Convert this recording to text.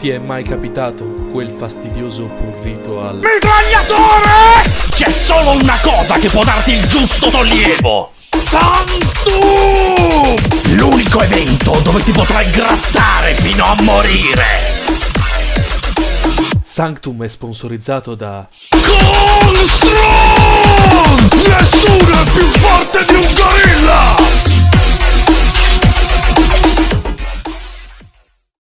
Ti è mai capitato quel fastidioso prurito al... Mitragliatore! C'è solo una cosa che può darti il giusto sollievo! Santum! L'unico evento dove ti potrai grattare fino a morire! Sanctum è sponsorizzato da... Constru!